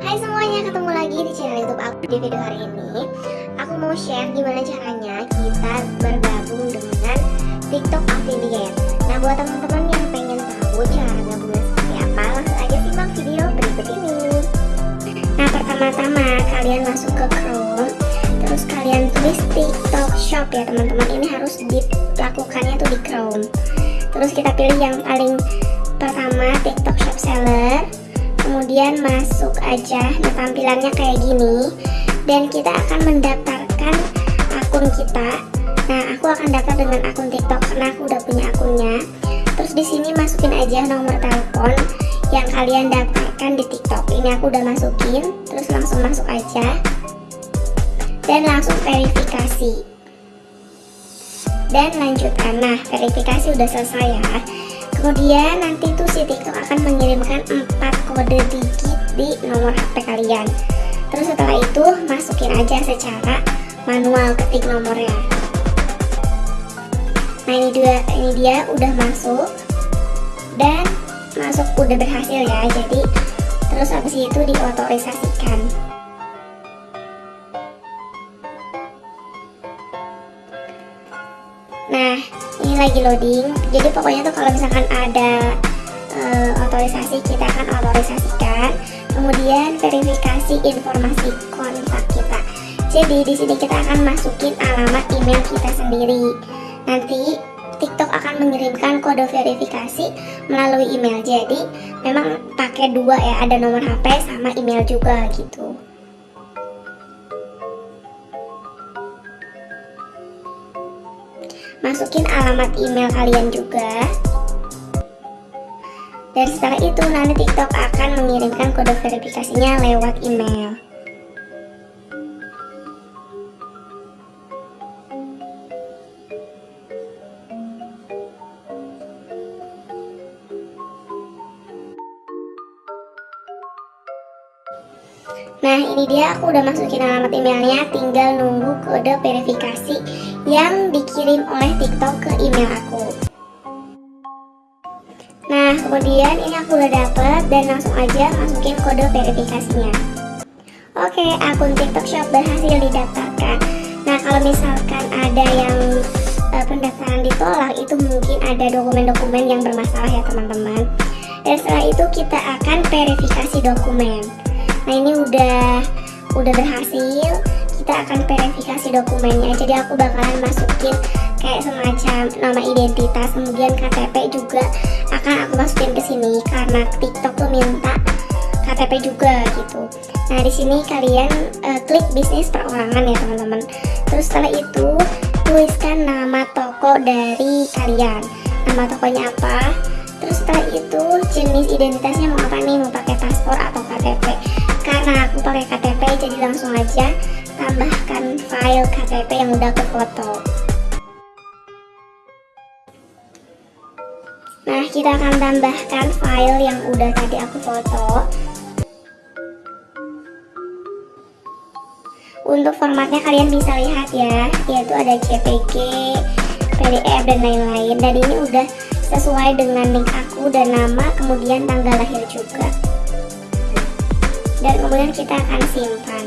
Hai semuanya, ketemu lagi di channel YouTube aku di video hari ini. Aku mau share gimana caranya kita bergabung dengan TikTok affiliate. Nah, buat teman-teman yang pengen tahu cara gabungnya seperti apa, langsung aja simak video berikut ini. Nah, pertama-tama kalian masuk ke Chrome, terus kalian tulis TikTok Shop ya teman-teman. Ini harus dilakukannya tuh di Chrome. Terus kita pilih yang paling pertama TikTok Shop Seller kemudian masuk aja. Nah tampilannya kayak gini. Dan kita akan mendaftarkan akun kita. Nah aku akan daftar dengan akun TikTok karena aku udah punya akunnya. Terus di sini masukin aja nomor telepon yang kalian daftarkan di TikTok. Ini aku udah masukin terus langsung masuk aja. Dan langsung verifikasi. Dan lanjutkan. Nah verifikasi udah selesai ya kemudian nanti tuh si TikTok akan mengirimkan 4 kode digit di nomor HP kalian. Terus setelah itu masukin aja secara manual ketik nomornya. Nah ini dia ini dia udah masuk. Dan masuk udah berhasil ya jadi terus habis itu diotorisasikan lagi loading. Jadi pokoknya tuh kalau misalkan ada uh, otorisasi kita akan otorisasikan. Kemudian verifikasi informasi kontak kita. Jadi di sini kita akan masukin alamat email kita sendiri. Nanti TikTok akan mengirimkan kode verifikasi melalui email. Jadi memang pakai dua ya ada nomor HP sama email juga gitu masukin alamat email kalian juga. Dan setelah itu nanti TikTok akan mengirimkan kode verifikasinya lewat email Nah ini dia aku udah masukin alamat emailnya Tinggal nunggu kode verifikasi yang dikirim oleh TikTok ke email aku. Nah kemudian ini aku udah dapet dan langsung aja masukin kode verifikasinya. Oke akun TikTok Shop berhasil didaftarkan. Nah kalau misalkan ada yang uh, pendaftaran ditolak itu mungkin ada dokumen-dokumen yang bermasalah ya teman-teman. Dan setelah itu kita akan verifikasi dokumen nah ini udah udah berhasil. Kita akan verifikasi dokumennya. Jadi aku bakalan masukin kayak semacam nama identitas. Kemudian KTP juga akan aku masukin ke sini karena TikTok tuh minta KTP juga gitu. Nah di sini kalian uh, klik bisnis perorangan ya teman-teman. Terus setelah itu tuliskan nama toko dari kalian. Nama tokonya apa? Terus setelah itu jenis identitasnya mau apa nih? Mau pakai paspor atau KTP karena aku pakai KTP jadi langsung aja tambahkan file KTP yang udah aku foto. Nah kita akan tambahkan file yang udah tadi aku foto. Untuk formatnya kalian bisa lihat ya yaitu ada JPG, PDF dan lain-lain. Dan ini udah sesuai dengan link aku dan nama kemudian tanggal lahir juga dan kemudian kita akan simpan.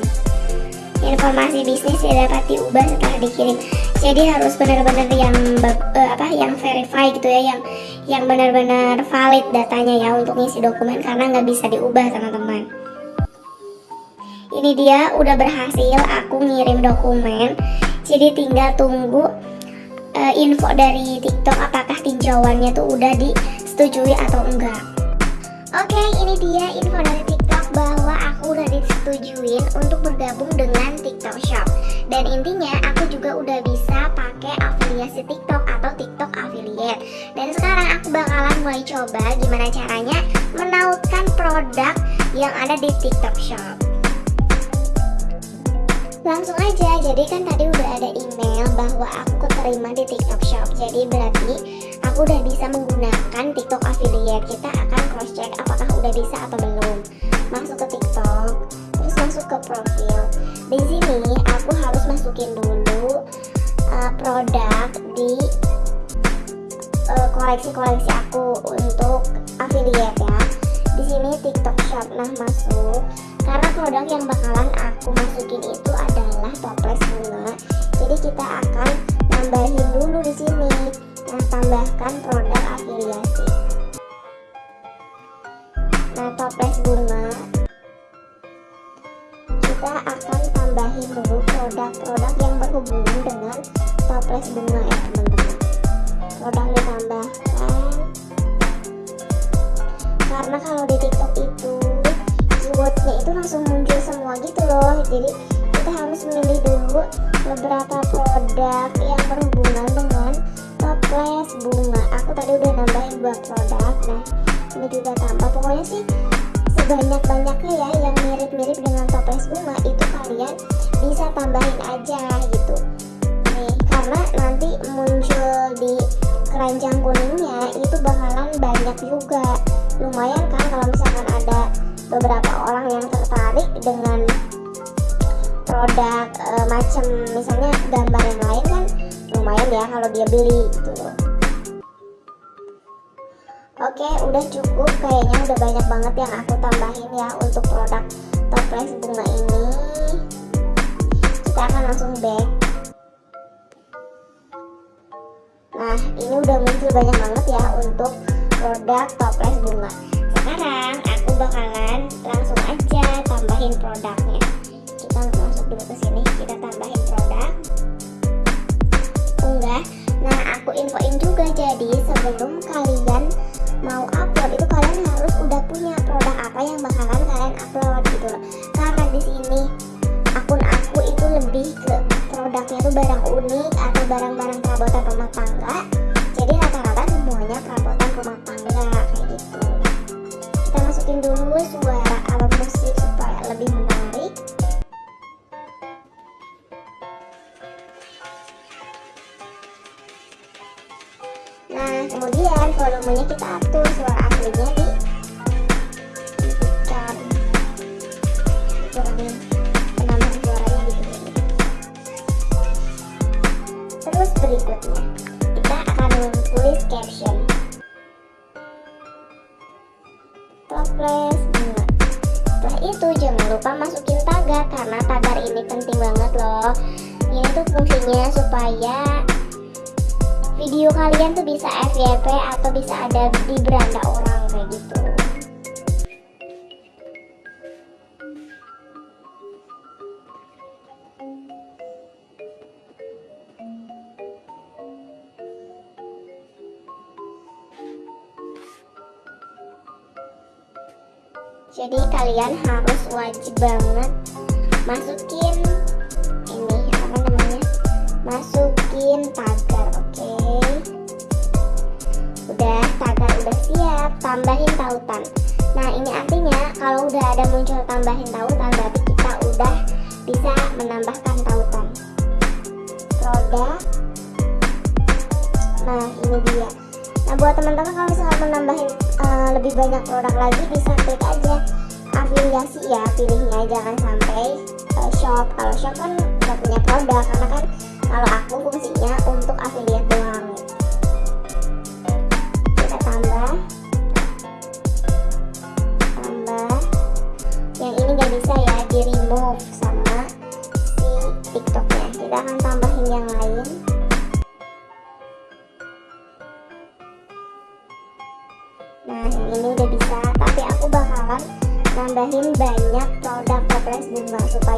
Informasi bisnis tidak dapat diubah setelah dikirim. Jadi harus benar-benar yang uh, apa yang verify gitu ya yang yang benar-benar valid datanya ya untuk ngisi dokumen karena nggak bisa diubah teman-teman. Ini dia udah berhasil aku ngirim dokumen. Jadi tinggal tunggu uh, info dari TikTok apakah tinjauannya tuh udah disetujui atau enggak. Oke ini dia info dari TikTok bahwa udah disetujuin untuk bergabung dengan TikTok Shop. Dan intinya aku juga udah bisa pakai afiliasi TikTok atau TikTok affiliate. Dan sekarang aku bakalan mulai coba gimana caranya menautkan produk yang ada di TikTok Shop. Langsung aja jadi kan tadi udah ada email bahwa aku keterima di TikTok Shop. Jadi berarti aku udah bisa menggunakan TikTok affiliate. Kita akan cross check apakah udah bisa atau belum masuk ke TikTok terus masuk ke profil di sini aku harus masukin dulu uh, produk di koleksi-koleksi uh, aku untuk affiliate ya di sini TikTok Shop. Nah, masuk. Karena produk yang bakalan aku masukin itu adalah toples bunga. Jadi kita akan nambahin dulu di sini. Nah, tambahkan produk afiliasi. Berhubungan dengan toples bunga ya teman-teman. Produk ditambahkan. Karena kalau di tiktok itu keywordnya itu langsung muncul semua gitu loh. Jadi kita harus memilih dulu beberapa produk yang berhubungan dengan toples bunga. Aku tadi udah nambahin dua produk nah ini juga tambah. Pokoknya sih sebanyak-banyaknya ya yang mirip-mirip dengan toples bunga itu kalian bisa tambahin aja gitu nanti muncul di keranjang kuningnya itu bakalan banyak juga. Lumayan kan kalau misalkan ada beberapa orang yang tertarik dengan produk e, macam misalnya gambar yang lain kan lumayan ya kalau dia beli gitu. Loh Oke udah cukup. Kayaknya udah banyak banget yang aku tambahin ya untuk produk toples bunga ini. Kita akan langsung back banyak banget ya untuk produk toples bunga. Sekarang aku bakalan langsung aja tambahin produknya. Kita masuk dulu ke sini kita tambahin produk. Unggah. Nah aku infoin juga jadi sebelum kalian mau upload itu kalian harus udah punya produk apa yang bakalan kalian upload gitu loh. Karena di sini akun aku itu lebih ke produknya tuh barang unik atau barang-barang perabotan rumah tangga terus berikutnya kita akan tulis caption. Toples bunga setelah itu jangan lupa masukin tagar karena tagar ini penting banget loh. Ini tuh fungsinya supaya video kalian tuh bisa FYP atau bisa ada di beranda orang kayak gitu jadi kalian harus wajib banget masukin ini apa namanya? Masukin tagar oke? Okay? udah tagar udah siap tambahin tautan. Nah ini artinya kalau udah ada muncul tambahin tautan berarti kita udah bisa menambahkan tautan. Produk nah ini dia. Nah buat teman-teman kalau misalnya menambahin uh, lebih banyak produk lagi bisa klik aja. Afiliasi ya pilihnya jangan sampai uh, shop. Kalau shop kan nggak punya produk karena kan kalau aku fungsinya untuk affiliate doang. Kita tambah. Tambah. Yang ini nggak bisa ya di remove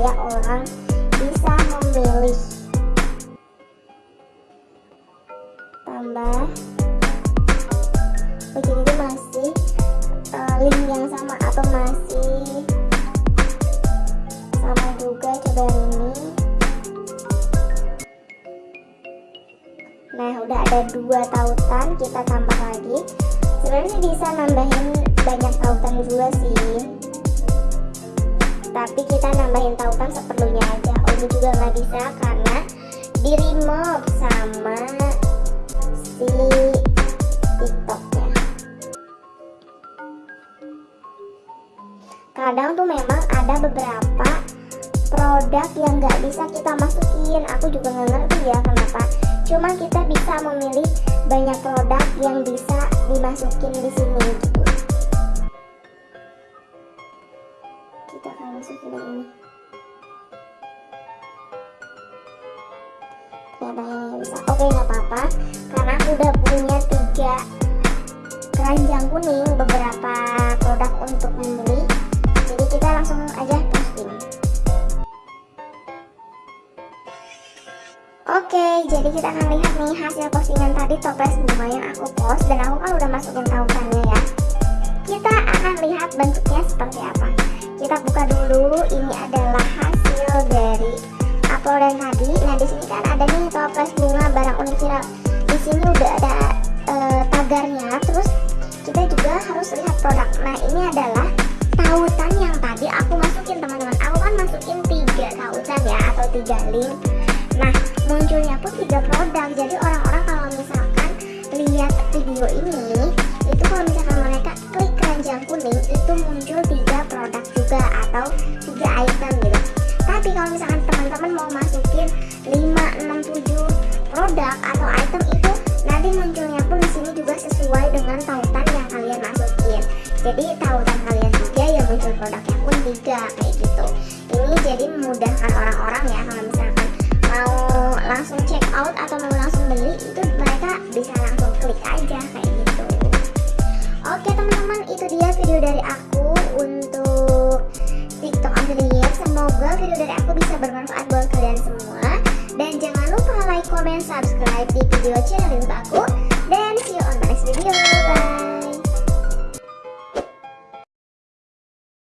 supaya orang bisa memilih. Tambah. Itu masih uh, link yang sama atau masih sama juga coba ini. Nah udah ada dua tautan kita tambah lagi. Sebenarnya bisa nambahin banyak tautan juga sih tapi kita nambahin tautan seperlunya aja. Ini juga nggak bisa karena di remove sama si tiktoknya kadang tuh memang ada beberapa produk yang nggak bisa kita masukin. Aku juga nggak ngerti ya kenapa. Cuma kita bisa memilih banyak produk yang bisa dimasukin di sini gitu ini bisa oke nggak apa-apa karena aku udah punya tiga keranjang kuning beberapa produk untuk membeli jadi kita langsung aja posting Oke, jadi kita akan lihat nih hasil postingan tadi toples bunga yang aku post dan aku kan udah masukin tautannya ya. Kita akan lihat bentuknya seperti apa. Kita buka dulu, ini adalah hasil dari uploadan tadi. Nah di sini kan ada nih toples bunga barang unik viral. Di sini udah ada tagarnya, terus kita juga harus lihat produk. Nah ini adalah tautan yang tadi aku masukin teman-teman. Aku kan masukin tiga tautan ya atau tiga link. Nah munculnya pun tiga produk jadi orang-orang kalau misalkan lihat video ini itu kalau misalkan mereka klik keranjang kuning itu muncul atau tiga item gitu. Tapi kalau misalkan teman-teman mau masukin 5, 6, 7 produk atau item itu nanti munculnya pun di sini juga sesuai dengan tautan yang kalian masukin. Jadi tautan kalian tiga ya muncul produknya pun tiga kayak gitu. Ini jadi memudahkan orang-orang ya kalau misalkan mau langsung check out atau mau langsung beli itu mereka bisa langsung klik aja kayak gitu. Oke teman-teman itu dia video dari aku